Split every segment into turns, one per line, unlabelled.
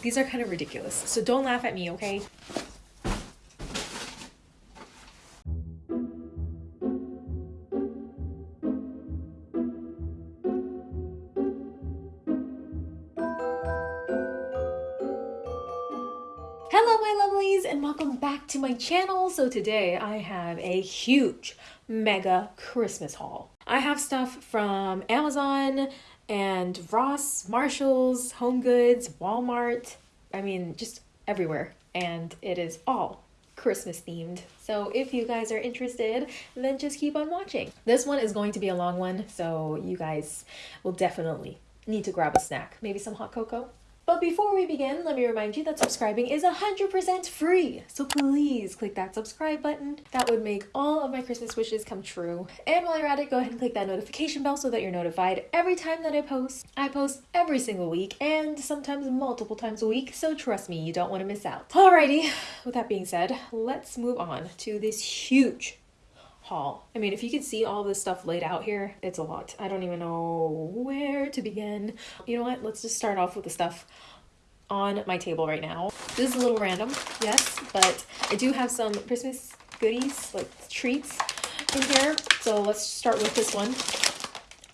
These are kind of ridiculous, so don't laugh at me, okay? Hello my lovelies and welcome back to my channel. So today I have a huge mega Christmas haul. I have stuff from Amazon and Ross, Marshalls, Home Goods, Walmart, I mean just everywhere and it is all Christmas themed. So if you guys are interested, then just keep on watching. This one is going to be a long one, so you guys will definitely need to grab a snack. Maybe some hot cocoa but before we begin, let me remind you that subscribing is 100% free. So please click that subscribe button. That would make all of my Christmas wishes come true. And while you're at it, go ahead and click that notification bell so that you're notified every time that I post. I post every single week and sometimes multiple times a week, so trust me, you don't want to miss out. Alrighty, with that being said, let's move on to this huge haul. I mean, if you can see all this stuff laid out here, it's a lot. I don't even know where to begin. You know what? Let's just start off with the stuff on my table right now. This is a little random, yes, but I do have some Christmas goodies, like treats in here. So let's start with this one.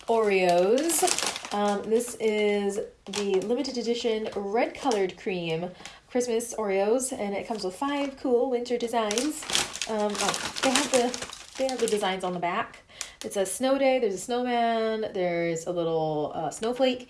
Oreos. Um, this is the limited edition red colored cream Christmas Oreos, and it comes with five cool winter designs. Um, oh, they have the they have the designs on the back. It's a snow day, there's a snowman, there's a little uh, snowflake,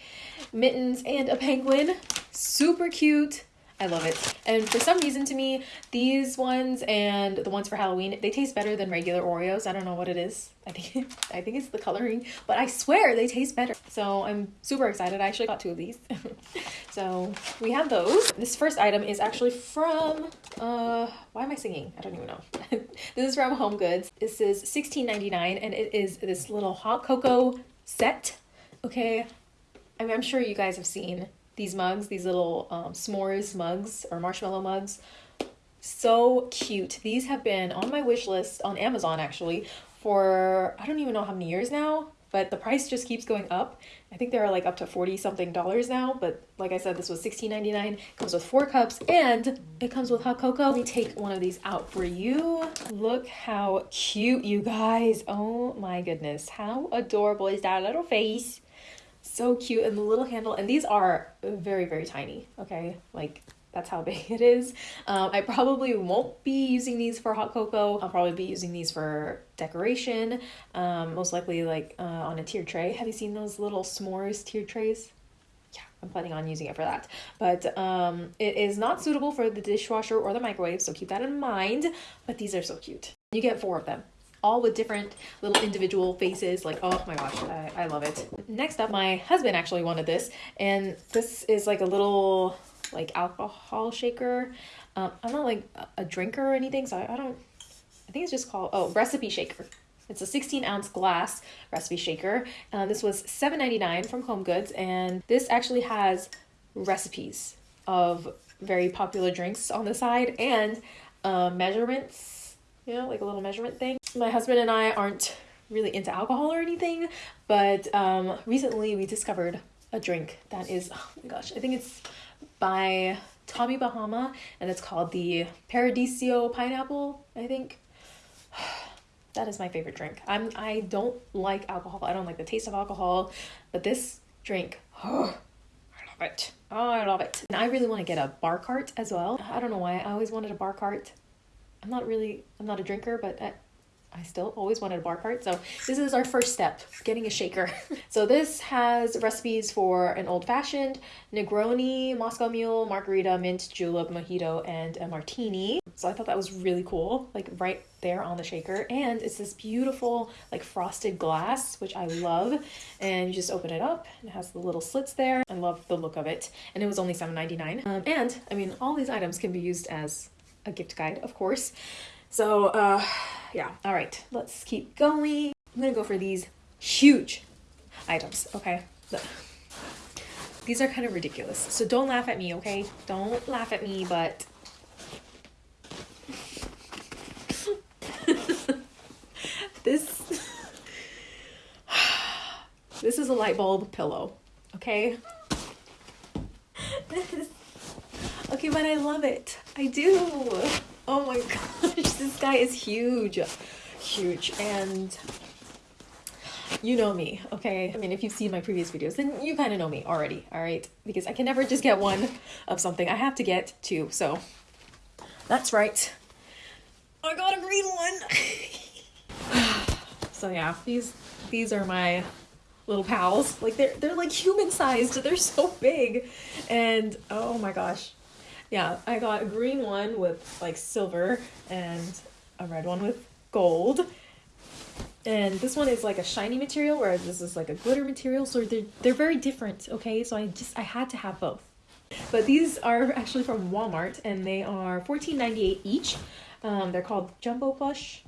mittens, and a penguin. Super cute. I love it. And for some reason to me, these ones and the ones for Halloween, they taste better than regular Oreos. I don't know what it is. I think I think it's the coloring, but I swear they taste better. So I'm super excited. I actually got two of these. so we have those. This first item is actually from uh why am I singing? I don't even know. this is from Home Goods. This is $16.99 and it is this little hot cocoa set. Okay. I mean, I'm sure you guys have seen these mugs, these little um, s'mores mugs or marshmallow mugs. So cute. These have been on my wish list on Amazon actually for I don't even know how many years now, but the price just keeps going up. I think they're like up to 40 something dollars now, but like I said, this was $16.99. Comes with four cups and it comes with hot cocoa. Let me take one of these out for you. Look how cute, you guys. Oh my goodness. How adorable is that little face? So cute and the little handle and these are very very tiny okay? Like that's how big it is. Um, i probably won't be using these for hot cocoa. I'll probably be using these for decoration um, most likely like uh, on a tiered tray. Have you seen those little s'mores tiered trays? Yeah i'm planning on using it for that. But um, it is not suitable for the dishwasher or the microwave so keep that in mind. But these are so cute. You get four of them all with different little individual faces. Like, oh my gosh, I, I love it. Next up, my husband actually wanted this, and this is like a little like alcohol shaker. Um, I'm not like a drinker or anything, so I, I don't. I think it's just called oh recipe shaker. It's a 16 ounce glass recipe shaker. Uh, this was $7.99 from Home Goods, and this actually has recipes of very popular drinks on the side and uh, measurements, you know, like a little measurement thing my husband and I aren't really into alcohol or anything, but um, recently we discovered a drink that is, oh my gosh, I think it's by Tommy Bahama and it's called the Paradiso Pineapple, I think. that is my favorite drink. I'm I don't like alcohol. I don't like the taste of alcohol, but this drink, oh, I love it. Oh, I love it. And I really want to get a bar cart as well. I don't know why. I always wanted a bar cart. I'm not really I'm not a drinker, but I, I still always wanted a bar cart. So this is our first step, getting a shaker. so this has recipes for an old fashioned, Negroni, Moscow Mule, Margarita, Mint, Julep, Mojito, and a Martini. So I thought that was really cool, like right there on the shaker. And it's this beautiful like frosted glass, which I love. And you just open it up it has the little slits there. I love the look of it. And it was only $7.99. Um, and I mean, all these items can be used as a gift guide, of course. So, uh, yeah. All right, let's keep going. I'm gonna go for these huge items, okay? These are kind of ridiculous. So don't laugh at me, okay? Don't laugh at me, but this this is a light bulb pillow, okay? This is okay, but I love it. I do. Oh my gosh, this guy is huge. Huge. And you know me, okay? I mean, if you've seen my previous videos, then you kind of know me already, all right? Because I can never just get one of something. I have to get two, so that's right. I got a green one. so yeah, these these are my little pals. Like they're they're like human sized. They're so big. And oh my gosh. Yeah, I got a green one with like silver and a red one with gold. And this one is like a shiny material, whereas this is like a glitter material. So they're they're very different. Okay, so I just I had to have both. But these are actually from Walmart, and they are $14.98 each. Um, they're called Jumbo Plush.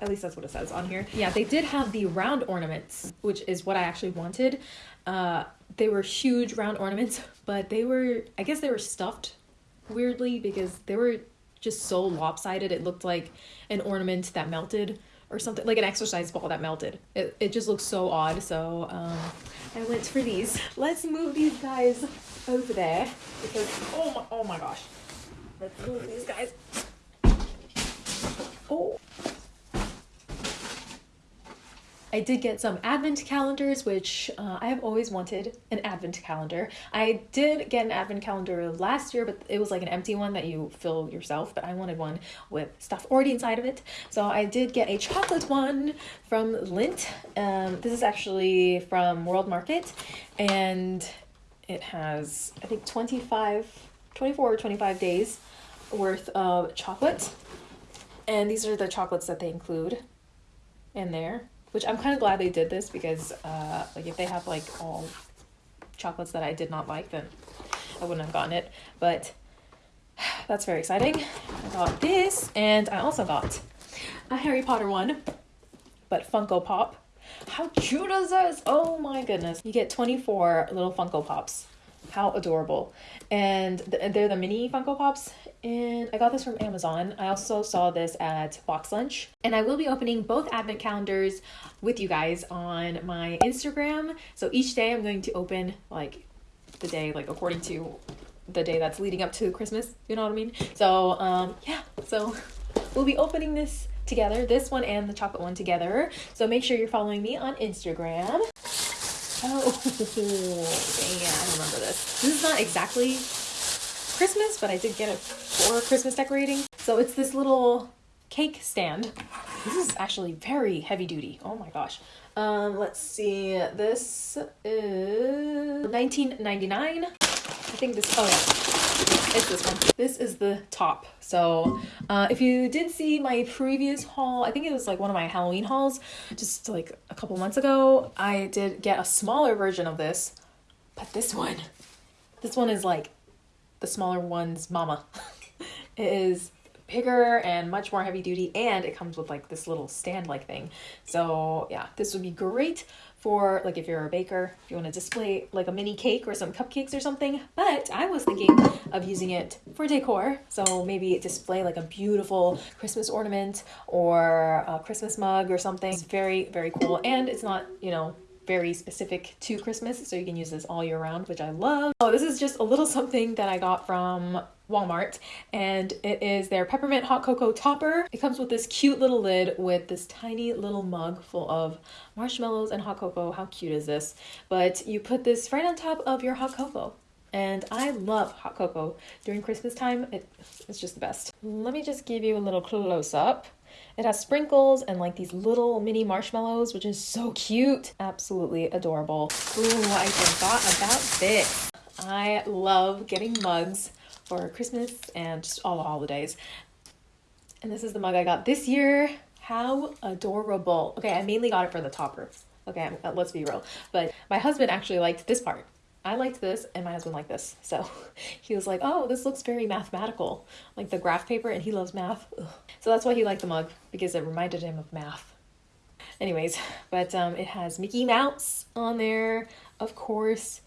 At least that's what it says on here. Yeah, they did have the round ornaments, which is what I actually wanted. Uh, they were huge round ornaments, but they were, I guess they were stuffed weirdly because they were just so lopsided. It looked like an ornament that melted or something, like an exercise ball that melted. It, it just looks so odd. So um, I went for these. Let's move these guys over there because, oh my, oh my gosh. Let's move these guys. Oh. I did get some advent calendars, which uh, I have always wanted an advent calendar. I did get an advent calendar last year, but it was like an empty one that you fill yourself, but I wanted one with stuff already inside of it. So I did get a chocolate one from Lindt. Um, this is actually from World Market, and it has, I think, 25, 24 or 25 days worth of chocolate. And these are the chocolates that they include in there which I'm kind of glad they did this because uh, like if they have like all chocolates that I did not like, then I wouldn't have gotten it. But that's very exciting. I got this, and I also got a Harry Potter one, but Funko Pop. How cute is this? Oh my goodness. You get 24 little Funko Pops. How adorable. And th they're the mini Funko Pops, and I got this from Amazon. I also saw this at Box Lunch. And I will be opening both advent calendars with you guys on my Instagram. So each day I'm going to open like the day, like according to the day that's leading up to Christmas. You know what I mean? So um, yeah, so we'll be opening this together, this one and the chocolate one together. So make sure you're following me on Instagram. Oh, yeah, I remember this. This is not exactly Christmas, but I did get it for Christmas decorating. So it's this little cake stand. This is actually very heavy duty. Oh my gosh. Um, let's see. This is 19.99. I think this. Oh yeah, it's this one. This is the top. So uh, if you did see my previous haul, I think it was like one of my Halloween hauls, just like a couple months ago. I did get a smaller version of this, but this one, this one is like the smaller one's mama. it is bigger and much more heavy duty and it comes with like this little stand like thing. So yeah, this would be great for like if you're a baker, if you want to display like a mini cake or some cupcakes or something. But I was thinking of using it for decor. So maybe display like a beautiful Christmas ornament or a Christmas mug or something. It's very, very cool. And it's not, you know, very specific to Christmas, so you can use this all year round, which I love. Oh, this is just a little something that I got from Walmart, and it is their peppermint hot cocoa topper. It comes with this cute little lid with this tiny little mug full of marshmallows and hot cocoa. How cute is this? But you put this right on top of your hot cocoa. And I love hot cocoa during Christmas time. It, it's just the best. Let me just give you a little close up. It has sprinkles and like these little mini marshmallows, which is so cute. Absolutely adorable. Ooh, I forgot about this. I love getting mugs for Christmas and just all the holidays. And this is the mug I got this year. How adorable. Okay, I mainly got it for the topper. Okay, let's be real. But my husband actually liked this part. I liked this and my husband liked this. So he was like, oh, this looks very mathematical, like the graph paper, and he loves math. Ugh. So that's why he liked the mug, because it reminded him of math. Anyways, but um, it has Mickey Mouse on there, of course,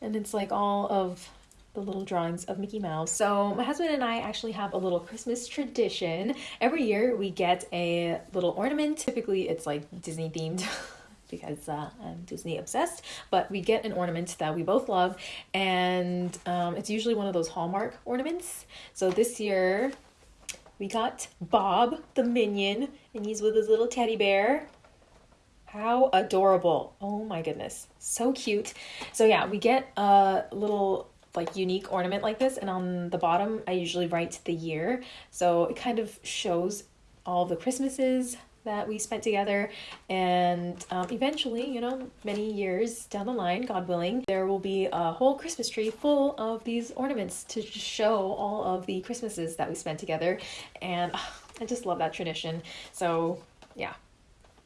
and it's like all of the little drawings of Mickey Mouse. So my husband and I actually have a little Christmas tradition. Every year we get a little ornament. Typically it's like Disney themed. because uh, I'm Disney obsessed. But we get an ornament that we both love, and um, it's usually one of those Hallmark ornaments. So this year we got Bob the Minion, and he's with his little teddy bear. How adorable. Oh my goodness. So cute. So yeah, we get a little like unique ornament like this and on the bottom I usually write the year. So it kind of shows all the Christmases that we spent together and um, eventually you know many years down the line god willing there will be a whole christmas tree full of these ornaments to show all of the christmases that we spent together and uh, i just love that tradition so yeah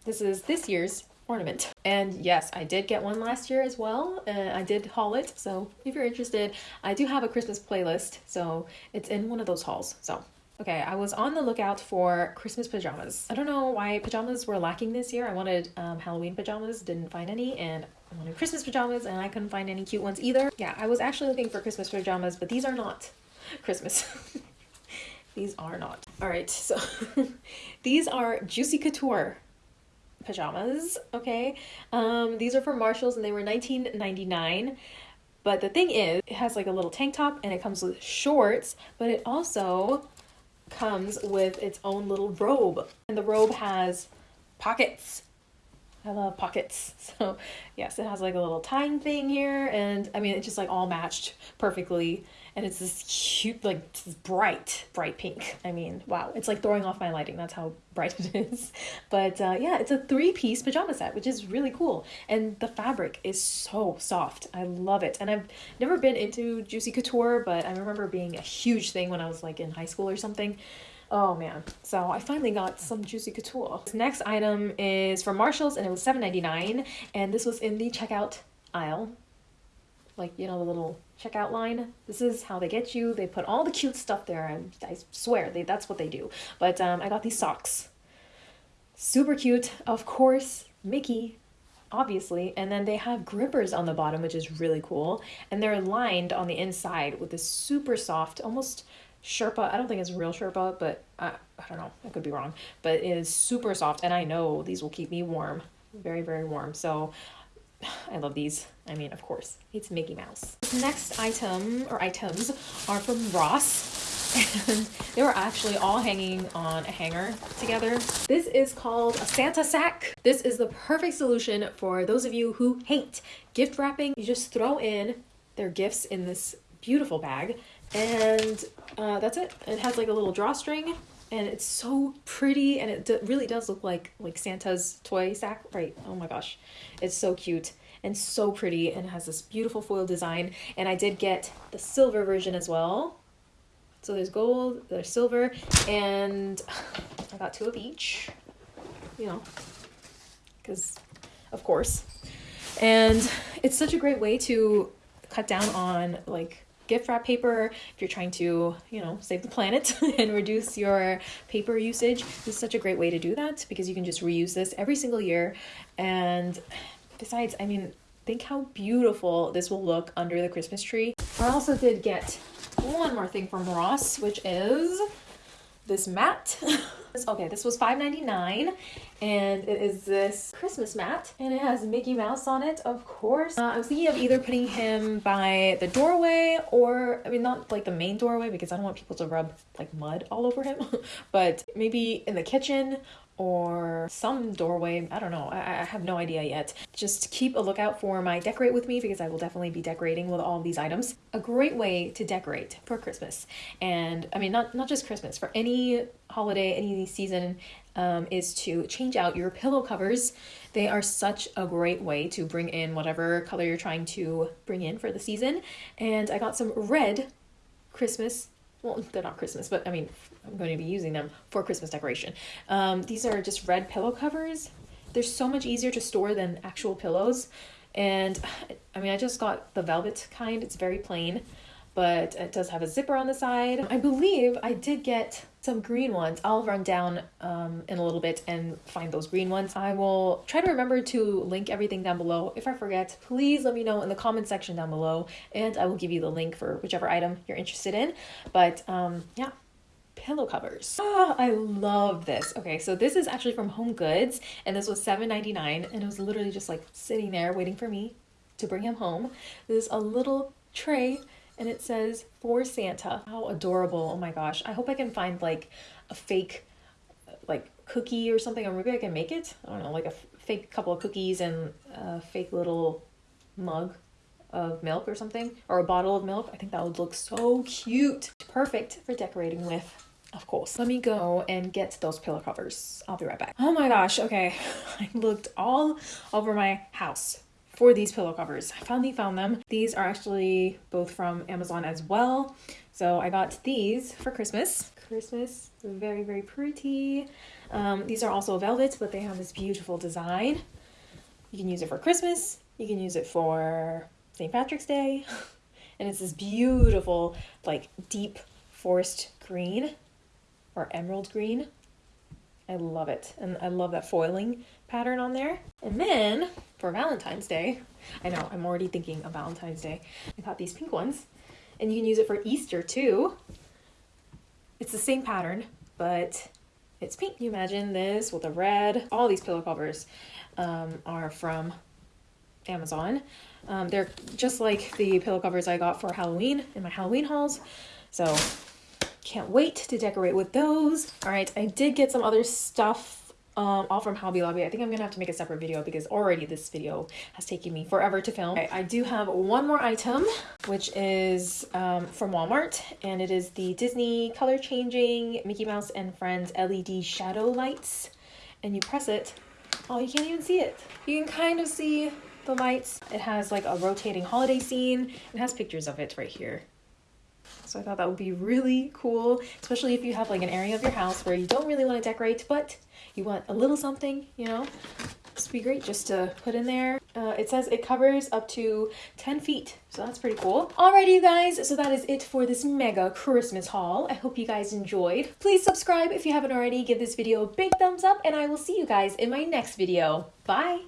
this is this year's ornament. And yes, I did get one last year as well. Uh, I did haul it. So if you're interested, I do have a Christmas playlist. So it's in one of those hauls. So Okay, I was on the lookout for Christmas pajamas. I don't know why pajamas were lacking this year. I wanted um, Halloween pajamas, didn't find any, and I wanted Christmas pajamas, and I couldn't find any cute ones either. Yeah, I was actually looking for Christmas pajamas, but these are not Christmas. these are not. All right, so these are Juicy Couture pajamas, okay? Um, these are from Marshalls and they were 19.99. But the thing is, it has like a little tank top and it comes with shorts, but it also comes with its own little robe. And the robe has pockets. I love pockets. So, yes, it has like a little tying thing here and I mean, it just like all matched perfectly and it's this cute, like this bright, bright pink. I mean, wow, it's like throwing off my lighting. That's how bright it is. But uh, yeah, it's a three piece pajama set, which is really cool. And the fabric is so soft. I love it. And I've never been into Juicy Couture, but I remember being a huge thing when I was like in high school or something. Oh man. So I finally got some Juicy Couture. This next item is from Marshalls and it was $7.99 and this was in the checkout aisle. Like, you know, the little checkout line. This is how they get you. They put all the cute stuff there. I, I swear, they that's what they do. But um, I got these socks. Super cute. Of course, Mickey, obviously. And then they have grippers on the bottom, which is really cool. And they're lined on the inside with this super soft, almost Sherpa. I don't think it's real Sherpa, but I, I don't know. I could be wrong. But it is super soft. And I know these will keep me warm. Very, very warm. So I love these. I mean, of course, it's Mickey Mouse. Next item or items are from Ross. And they were actually all hanging on a hanger together. This is called a Santa sack. This is the perfect solution for those of you who hate gift wrapping. You just throw in their gifts in this beautiful bag and uh, that's it. It has like a little drawstring and it's so pretty and it really does look like like Santa's toy sack right? Oh my gosh. It's so cute and so pretty and has this beautiful foil design and I did get the silver version as well. So there's gold there's silver and I got two of each you know because of course. And it's such a great way to cut down on like gift wrap paper if you're trying to, you know, save the planet and reduce your paper usage. This is such a great way to do that because you can just reuse this every single year. And besides, I mean, think how beautiful this will look under the Christmas tree. I also did get one more thing from Ross, which is this mat. okay, this was $5.99 and it is this Christmas mat and it has Mickey Mouse on it, of course. Uh, I was thinking of either putting him by the doorway or, I mean, not like the main doorway because I don't want people to rub like mud all over him, but maybe in the kitchen or some doorway. I don't know. I, I, have no idea yet. Just keep a lookout for my decorate with me because I will definitely be decorating with all these items. A great way to decorate for Christmas. And I mean, not, not just Christmas, for any holiday, any season, um, is to change out your pillow covers. They are such a great way to bring in whatever color you're trying to bring in for the season. And I got some red Christmas well, they're not Christmas, but I mean, I'm going to be using them for Christmas decoration. Um, these are just red pillow covers. They're so much easier to store than actual pillows. And I mean, I just got the velvet kind. It's very plain, but it does have a zipper on the side. I believe I did get some green ones. I'll run down um, in a little bit and find those green ones. I will try to remember to link everything down below. If I forget, please let me know in the comment section down below and I will give you the link for whichever item you're interested in. But um, yeah, pillow covers. Ah, I love this. Okay, so this is actually from Home Goods and this was $7.99 and it was literally just like sitting there waiting for me to bring him home. This is a little tray and it says for Santa. How adorable. Oh my gosh. I hope I can find like a fake like cookie or something or maybe I can make it. I don't know, like a fake couple of cookies and a fake little mug of milk or something or a bottle of milk. I think that would look so cute. Perfect for decorating with. Of course. Let me go and get those pillow covers. I'll be right back. Oh my gosh. Okay. I looked all over my house for these pillow covers. I finally found them. These are actually both from Amazon as well. So I got these for Christmas. Christmas, very, very pretty. Um, these are also velvet, but they have this beautiful design. You can use it for Christmas. You can use it for St. Patrick's Day. And it's this beautiful, like deep forest green or emerald green. I love it. And I love that foiling pattern on there. And then for Valentine's Day, I know I'm already thinking of Valentine's Day. I got these pink ones and you can use it for Easter too. It's the same pattern, but it's pink. You imagine this with a red. All these pillow covers um, are from Amazon. Um, they're just like the pillow covers I got for Halloween in my Halloween hauls. So can't wait to decorate with those. All right, I did get some other stuff um, all from Hobby Lobby. I think I'm gonna have to make a separate video because already this video has taken me forever to film. Okay, I do have one more item, which is um, from Walmart, and it is the Disney color changing Mickey Mouse and Friends LED shadow lights. And you press it, oh, you can't even see it. You can kind of see the lights. It has like a rotating holiday scene. It has pictures of it right here. So I thought that would be really cool, especially if you have like an area of your house where you don't really want to decorate, but you want a little something, you know? This would be great just to put in there. Uh, it says it covers up to 10 feet, so that's pretty cool. Alrighty, you guys, so that is it for this mega Christmas haul. I hope you guys enjoyed. Please subscribe if you haven't already. Give this video a big thumbs up, and I will see you guys in my next video. Bye!